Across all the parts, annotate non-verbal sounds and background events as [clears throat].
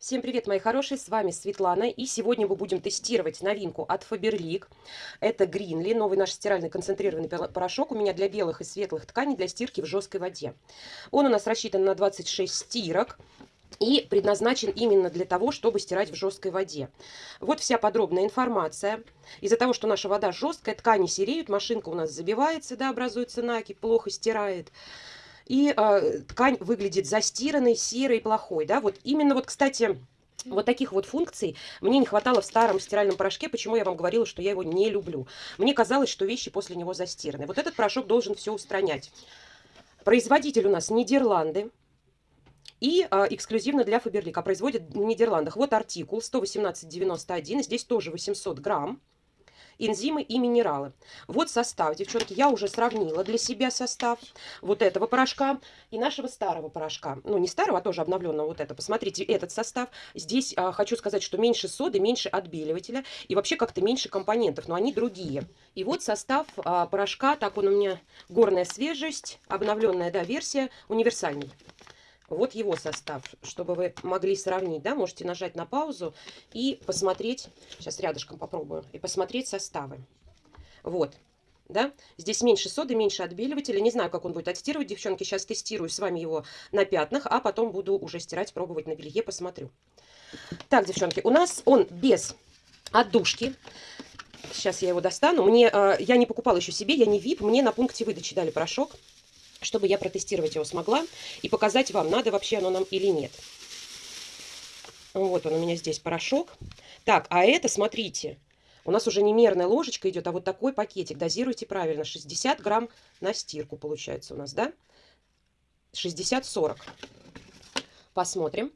Всем привет, мои хорошие, с вами Светлана, и сегодня мы будем тестировать новинку от Faberlic. Это Greenly, новый наш стиральный концентрированный порошок у меня для белых и светлых тканей для стирки в жесткой воде. Он у нас рассчитан на 26 стирок, и предназначен именно для того, чтобы стирать в жесткой воде. Вот вся подробная информация. Из-за того, что наша вода жесткая, ткани сереют, машинка у нас забивается, да, образуется накипь, плохо стирает и э, ткань выглядит застиранной, серой, плохой, да, вот именно вот, кстати, вот таких вот функций мне не хватало в старом стиральном порошке, почему я вам говорила, что я его не люблю. Мне казалось, что вещи после него застираны. Вот этот порошок должен все устранять. Производитель у нас Нидерланды. И а, эксклюзивно для Фаберлик, а производит в Нидерландах. Вот артикул 118,91, здесь тоже 800 грамм энзимы и минералы. Вот состав, девчонки, я уже сравнила для себя состав вот этого порошка и нашего старого порошка. Ну, не старого, а тоже обновленного вот это. Посмотрите этот состав. Здесь а, хочу сказать, что меньше соды, меньше отбеливателя и вообще как-то меньше компонентов, но они другие. И вот состав а, порошка, так он у меня горная свежесть, обновленная, да, версия, универсальный. Вот его состав, чтобы вы могли сравнить, да, можете нажать на паузу и посмотреть, сейчас рядышком попробую, и посмотреть составы. Вот, да, здесь меньше соды, меньше отбеливателя, не знаю, как он будет отстирывать, девчонки, сейчас тестирую с вами его на пятнах, а потом буду уже стирать, пробовать на белье, посмотрю. Так, девчонки, у нас он без отдушки, сейчас я его достану, мне, э, я не покупала еще себе, я не VIP, мне на пункте выдачи дали порошок, чтобы я протестировать его смогла и показать вам, надо вообще оно нам или нет. Вот он у меня здесь порошок. Так, а это, смотрите, у нас уже не мерная ложечка идет, а вот такой пакетик. Дозируйте правильно. 60 грамм на стирку получается у нас, да? 60-40. Посмотрим.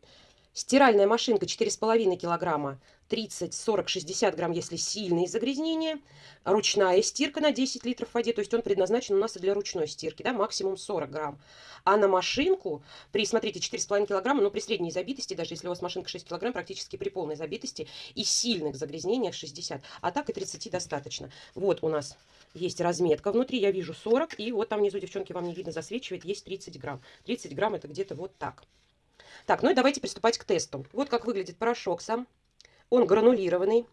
Стиральная машинка 4,5 килограмма 30, 40, 60 грамм, если сильные загрязнения. Ручная стирка на 10 литров в воде, то есть он предназначен у нас и для ручной стирки, да, максимум 40 грамм. А на машинку, при, смотрите, 4,5 килограмма, но при средней забитости, даже если у вас машинка 6 килограмм, практически при полной забитости и сильных загрязнениях 60. А так и 30 достаточно. Вот у нас есть разметка внутри, я вижу 40, и вот там внизу, девчонки, вам не видно, засвечивает, есть 30 грамм. 30 грамм это где-то вот так. Так, ну и давайте приступать к тесту. Вот как выглядит порошок сам. Он гранулированный.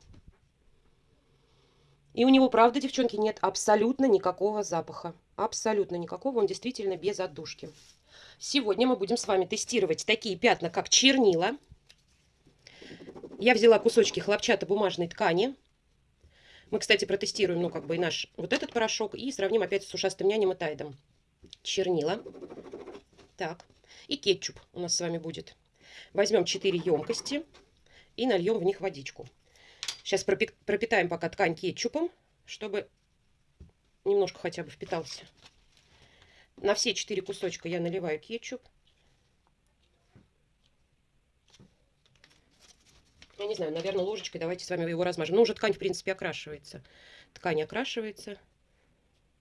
И у него, правда, девчонки, нет абсолютно никакого запаха. Абсолютно никакого. Он действительно без отдушки. Сегодня мы будем с вами тестировать такие пятна, как чернила. Я взяла кусочки хлопчатобумажной ткани. Мы, кстати, протестируем, ну, как бы и наш вот этот порошок. И сравним опять с ушастым нянем и тайдом. Чернила. Так и кетчуп у нас с вами будет. Возьмем 4 емкости и нальем в них водичку. Сейчас пропитаем пока ткань кетчупом, чтобы немножко хотя бы впитался. На все 4 кусочка я наливаю кетчуп. Я не знаю, наверное, ложечкой давайте с вами его размажем. Ну, уже ткань, в принципе, окрашивается. Ткань окрашивается.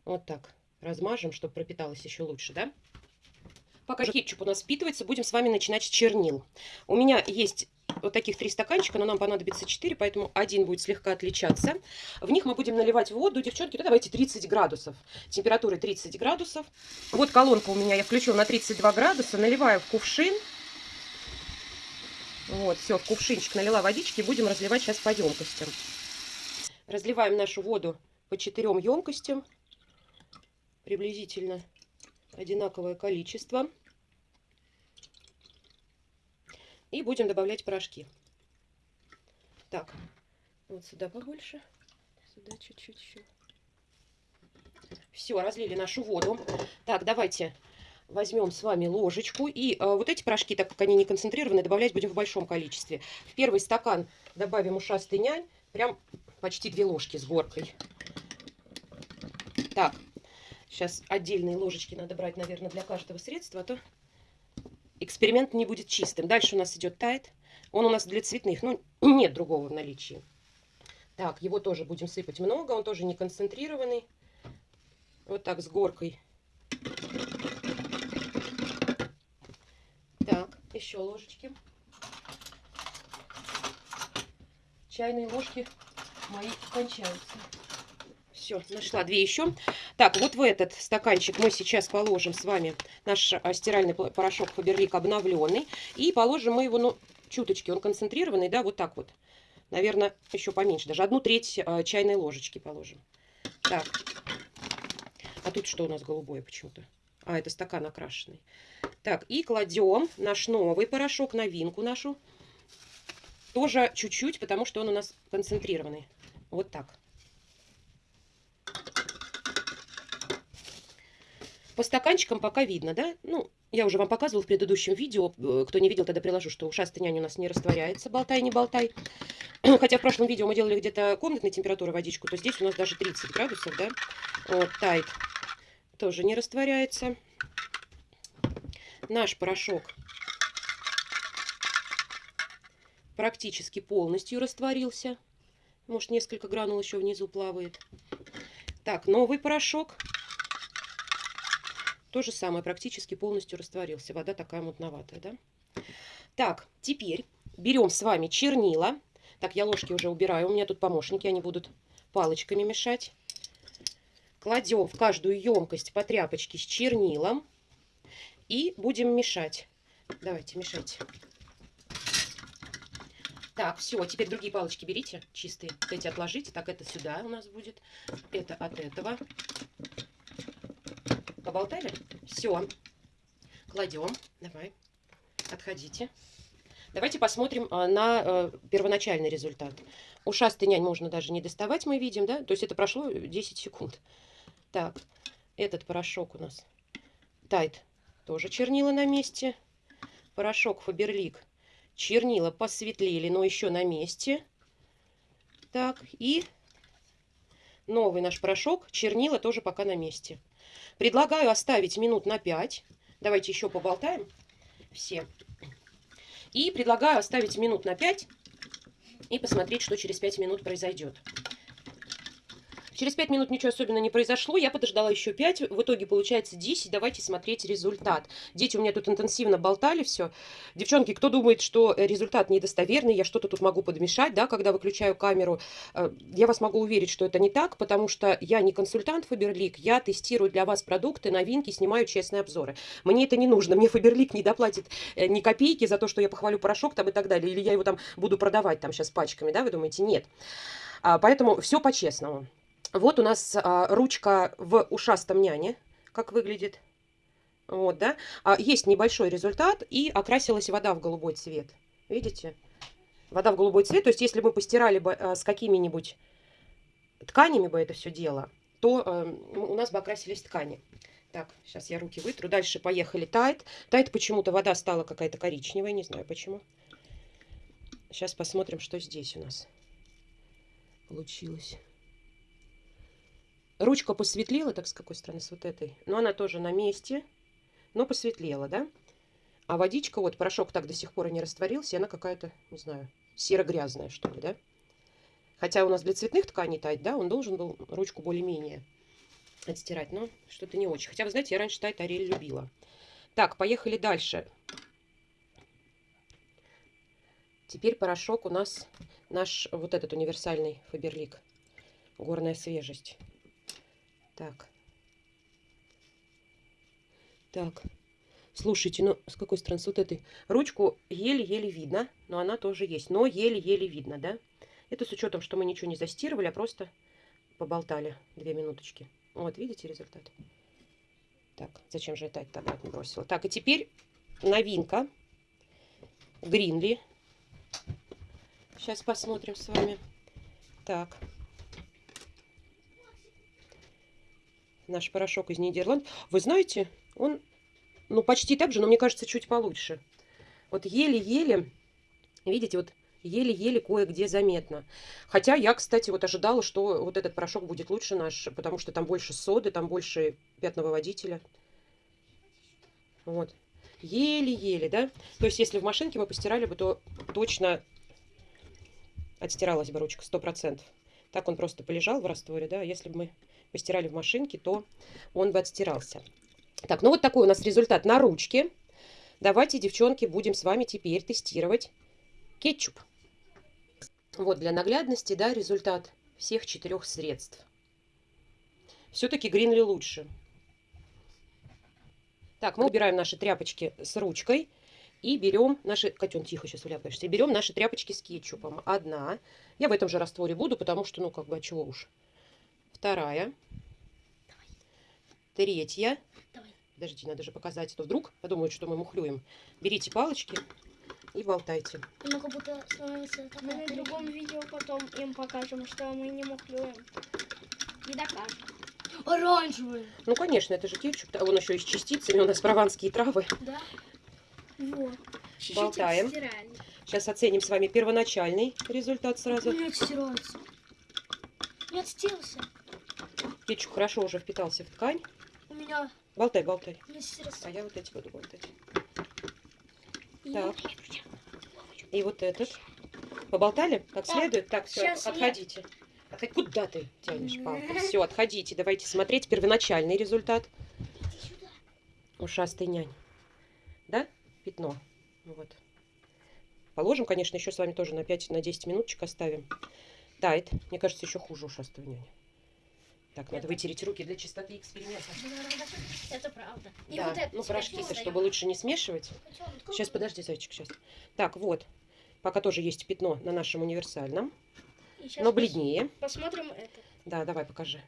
Вот так. Размажем, чтобы пропиталась еще лучше, да? Пока кетчуп у нас впитывается, будем с вами начинать с чернил. У меня есть вот таких три стаканчика, но нам понадобится 4, поэтому один будет слегка отличаться. В них мы будем наливать воду, девчонки, да давайте 30 градусов. Температура 30 градусов. Вот колонка у меня я включила на 32 градуса. Наливаю в кувшин. Вот, все, в кувшинчик налила водички. Будем разливать сейчас по емкостям. Разливаем нашу воду по четырем емкостям. Приблизительно одинаковое количество. И будем добавлять порошки. Так, вот сюда побольше. Сюда чуть-чуть. Все, разлили нашу воду. Так, давайте возьмем с вами ложечку. И э, вот эти порошки, так как они не концентрированы, добавлять будем в большом количестве. В первый стакан добавим ушастый нянь. Прям почти две ложки с горкой. Так, сейчас отдельные ложечки надо брать, наверное, для каждого средства, а то эксперимент не будет чистым. Дальше у нас идет тайт. Он у нас для цветных, но нет другого в наличии. Так, его тоже будем сыпать много, он тоже не концентрированный. Вот так с горкой. Так, еще ложечки. Чайные ложки мои кончаются. Все, нашла две еще. Так, вот в этот стаканчик мы сейчас положим с вами наш а, стиральный порошок Фаберлик обновленный. И положим мы его, ну, чуточки, он концентрированный, да, вот так вот. Наверное, еще поменьше, даже одну треть э, чайной ложечки положим. Так, а тут что у нас голубое почему-то? А, это стакан окрашенный. Так, и кладем наш новый порошок, новинку нашу. Тоже чуть-чуть, потому что он у нас концентрированный. Вот так. По стаканчикам пока видно, да? Ну, я уже вам показывала в предыдущем видео. Э, кто не видел, тогда приложу, что ушастый нянь у нас не растворяется. Болтай, не болтай. [clears throat] Хотя в прошлом видео мы делали где-то комнатной температуры водичку, то здесь у нас даже 30 градусов, да? Вот, тайт тоже не растворяется. Наш порошок практически полностью растворился. Может, несколько гранул еще внизу плавает. Так, новый порошок. То же самое, практически полностью растворился. Вода такая мутноватая, да? Так, теперь берем с вами чернила. Так, я ложки уже убираю. У меня тут помощники, они будут палочками мешать. Кладем в каждую емкость по тряпочке с чернилом. И будем мешать. Давайте, мешайте. Так, все, теперь другие палочки берите, чистые. Эти отложите. Так, это сюда у нас будет. Это от этого. Поболтали? Все. Кладем. Давай. Отходите. Давайте посмотрим а, на э, первоначальный результат. Ушастый нянь можно даже не доставать, мы видим, да? То есть это прошло 10 секунд. Так, этот порошок у нас тайт. Тоже чернила на месте. Порошок Фаберлик чернила посветлели, но еще на месте. Так, и новый наш порошок, чернила тоже пока на месте. Предлагаю оставить минут на 5. Давайте еще поболтаем все. И предлагаю оставить минут на 5 и посмотреть, что через 5 минут произойдет. Через 5 минут ничего особенно не произошло. Я подождала еще 5. В итоге получается 10. Давайте смотреть результат. Дети у меня тут интенсивно болтали все. Девчонки, кто думает, что результат недостоверный, я что-то тут могу подмешать, да, когда выключаю камеру, э, я вас могу уверить, что это не так, потому что я не консультант Фаберлик, я тестирую для вас продукты, новинки, снимаю честные обзоры. Мне это не нужно. Мне Фаберлик не доплатит э, ни копейки за то, что я похвалю порошок там и так далее. Или я его там буду продавать там сейчас пачками, да, вы думаете? Нет. А, поэтому все по-честному. Вот у нас а, ручка в ушастом няне, как выглядит. Вот, да. А, есть небольшой результат, и окрасилась вода в голубой цвет. Видите? Вода в голубой цвет. То есть, если мы постирали бы а, с какими-нибудь тканями бы это все дело, то а, у нас бы окрасились ткани. Так, сейчас я руки вытру. Дальше поехали тайт. Тайт почему-то вода стала какая-то коричневая, не знаю почему. Сейчас посмотрим, что здесь у нас получилось. Ручка посветлела, так с какой стороны? С вот этой. Но она тоже на месте, но посветлела, да? А водичка, вот порошок так до сих пор и не растворился, и она какая-то, не знаю, серо-грязная, что ли, да? Хотя у нас для цветных тканей тайт, да, он должен был ручку более-менее отстирать, но что-то не очень. Хотя, вы знаете, я раньше тайт Ариэль любила. Так, поехали дальше. Теперь порошок у нас наш вот этот универсальный Фаберлик. Горная свежесть. Так. Так. Слушайте, ну с какой стороны? С вот этой. Ручку еле-еле видно, но она тоже есть. Но еле-еле видно, да? Это с учетом, что мы ничего не застирывали, а просто поболтали две минуточки. Вот, видите результат? Так, зачем же я так обратно бросила? Так, и теперь новинка. Гринли. Сейчас посмотрим с вами. Так. Наш порошок из Нидерланд. Вы знаете, он, ну, почти так же, но мне кажется, чуть получше. Вот еле-еле, видите, вот еле-еле кое-где заметно. Хотя я, кстати, вот ожидала, что вот этот порошок будет лучше наш, потому что там больше соды, там больше пятновыводителя. Вот. Еле-еле, да? То есть, если в машинке мы постирали бы, то точно отстиралась бы ручка, сто процентов. Так он просто полежал в растворе, да, если бы мы постирали в машинке, то он бы отстирался. Так, ну вот такой у нас результат на ручке. Давайте, девчонки, будем с вами теперь тестировать кетчуп. Вот для наглядности, да, результат всех четырех средств. Все-таки Гринли лучше. Так, мы убираем наши тряпочки с ручкой. И берем наши... Котен, тихо сейчас вляпаешься. Берем наши тряпочки с кетчупом. Одна. Я в этом же растворе буду, потому что, ну, как бы, а чего уж. Вторая. Третья. Давай. Подождите, надо же показать. А то вдруг подумают, что мы мухлюем. Берите палочки и болтайте. Оно как будто становится Мы на другом видео потом им покажем, что мы не мухлюем. И докажем. Оранжевый. Ну, конечно, это же кетчуп. А Он еще и с частицами. У нас прованские травы. Да? Вот. Болтаем. Сейчас оценим с вами первоначальный результат сразу. Не отстирается. Не отстирался. Кетчуп хорошо уже впитался в ткань. У меня Болтай, болтай. А я вот эти буду болтать. И Так. И вот этот. Поболтали? Как следует? Так, все, я- отходите. Отходи. Куда ты тянешь палку? Все, отходите. Давайте смотреть первоначальный результат. Ушастый нянь. Да? Пятно. Вот. Положим, конечно, еще с вами тоже на 5 на 10 минуточек оставим. Тает. Мне кажется, еще хуже ушастого няня. Так, надо вытереть руки для чистоты эксперимента. Это правда. И Да, вот это ну порошки-то, достаем. чтобы лучше не смешивать. Сейчас, подожди, зайчик, сейчас. Так, вот. Пока тоже есть пятно на нашем универсальном, но бледнее. Посмотрим это. Да, давай, покажи.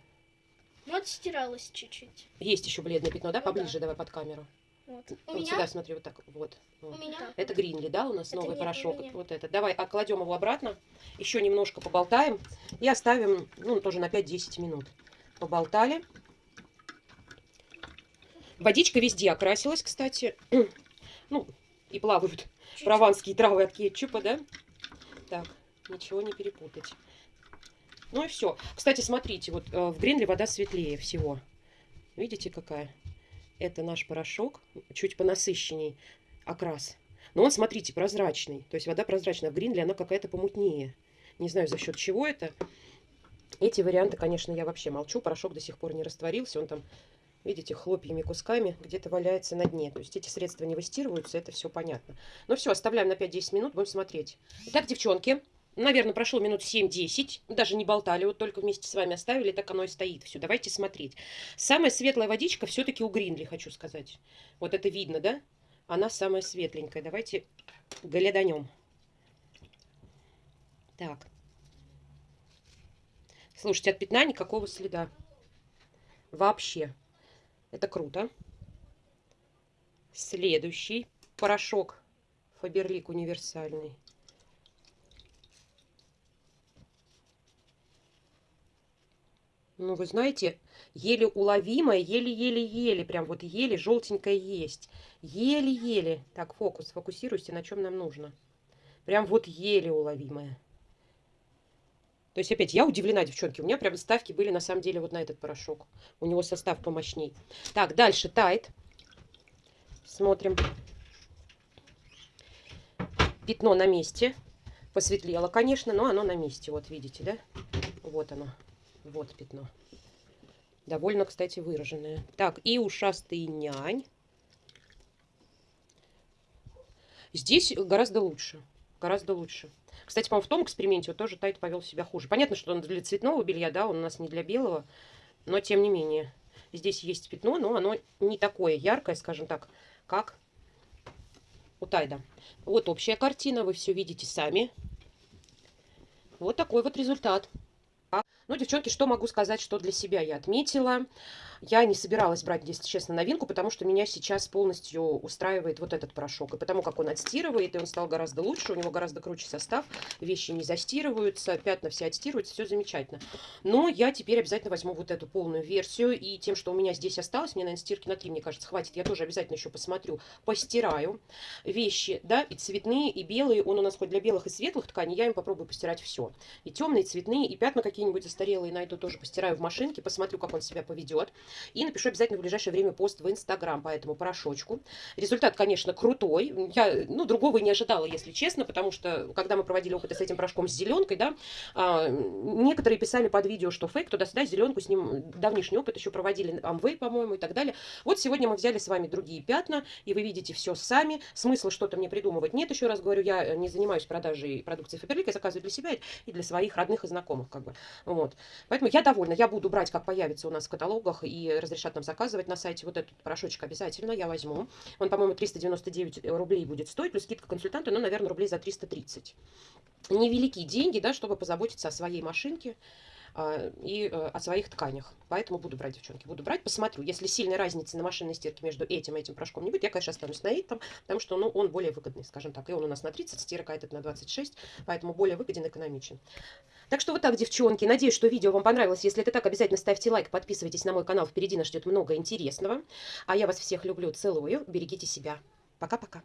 Ну, отстиралось чуть-чуть. Есть еще бледное пятно, да? Ну да. Поближе давай под камеру. Вот. У вот меня? сюда смотри, вот так. Вот. У вот. меня? Это Гринли, да, у нас Это новый нет, порошок. Вот это. Давай, а кладем его обратно. Еще немножко поболтаем. И оставим, ну, тоже на 5-10 минут. Поболтали. Водичка везде окрасилась, кстати. [clears throat] Ну, и плавают прованские травы от кетчупа, да? Так, ничего не перепутать. Ну и все. Кстати, смотрите, вот э, в Гринли вода светлее всего. Видите, какая? Это наш порошок, чуть понасыщенней окрас. Но он, смотрите, прозрачный. То есть вода прозрачная. В Гринли она какая-то помутнее. Не знаю, за счет чего это. Эти варианты, конечно, я вообще молчу. Порошок до сих пор не растворился. Он там, видите, хлопьями, кусками где-то валяется на дне. То есть эти средства не выстирываются, это все понятно. Ну все, оставляем на 5-10 минут, будем смотреть. Итак, девчонки, наверное, прошло минут 7-10. Даже не болтали, вот только вместе с вами оставили, так оно и стоит. Все, давайте смотреть. Самая светлая водичка все-таки у Гринли, хочу сказать. Вот это видно, да? Она самая светленькая. Давайте гляданем. Так. Слушайте, от пятна никакого следа. Вообще. Это круто. Следующий порошок Фаберлик универсальный. Ну, вы знаете, еле уловимое, еле-еле-еле, прям вот еле желтенькое есть. Еле-еле. Так, фокус, фокусируйся, на чем нам нужно. Прям вот еле уловимое. То есть, опять, я удивлена, девчонки. У меня прям ставки были на самом деле вот на этот порошок. У него состав помощней. Так, дальше тает. Смотрим. Пятно на месте. Посветлело, конечно, но оно на месте. Вот видите, да? Вот оно. Вот пятно. Довольно, кстати, выраженное. Так, и ушастый нянь. Здесь гораздо лучше. Гораздо лучше. Кстати, по-моему, в том эксперименте вот тоже Тайт повел себя хуже. Понятно, что он для цветного белья, да, он у нас не для белого, но тем не менее. Здесь есть пятно, но оно не такое яркое, скажем так, как у Тайда. Вот общая картина, вы все видите сами. Вот такой вот результат. Ну, девчонки, что могу сказать, что для себя я отметила. Я не собиралась брать, если честно, новинку, потому что меня сейчас полностью устраивает вот этот порошок. И потому как он отстирывает, и он стал гораздо лучше, у него гораздо круче состав, вещи не застирываются, пятна все отстирываются, все замечательно. Но я теперь обязательно возьму вот эту полную версию, и тем, что у меня здесь осталось, мне, наверное, стирки на 3, мне кажется, хватит, я тоже обязательно еще посмотрю, постираю вещи, да, и цветные, и белые, он у нас хоть для белых и светлых тканей, я им попробую постирать все. И темные, и цветные, и пятна какие-нибудь застарелые найду, тоже постираю в машинке, посмотрю, как он себя поведет. И напишу обязательно в ближайшее время пост в Инстаграм по этому порошочку. Результат, конечно, крутой. Я, ну, другого и не ожидала, если честно, потому что, когда мы проводили опыты с этим порошком с зеленкой, да, а, некоторые писали под видео, что фейк, туда-сюда, зеленку с ним давнишний опыт еще проводили, Амвей, по-моему, и так далее. Вот сегодня мы взяли с вами другие пятна, и вы видите все сами. Смысла что-то мне придумывать нет, еще раз говорю, я не занимаюсь продажей продукции Фаберлик, я заказываю для себя и для своих родных и знакомых, как бы. Вот. Вот. Поэтому я довольна. Я буду брать, как появится у нас в каталогах и разрешат нам заказывать на сайте. Вот этот порошочек обязательно я возьму. Он, по-моему, 399 рублей будет стоить, плюс скидка консультанта, ну, наверное, рублей за 330. Невеликие деньги, да, чтобы позаботиться о своей машинке и э, о своих тканях. Поэтому буду брать, девчонки, буду брать, посмотрю. Если сильной разницы на машинной стирке между этим и этим порошком не будет, я, конечно, останусь на этом, потому что ну, он более выгодный, скажем так. И он у нас на 30, стирка этот на 26, поэтому более выгоден, экономичен. Так что вот так, девчонки. Надеюсь, что видео вам понравилось. Если это так, обязательно ставьте лайк, подписывайтесь на мой канал. Впереди нас ждет много интересного. А я вас всех люблю, целую. Берегите себя. Пока-пока.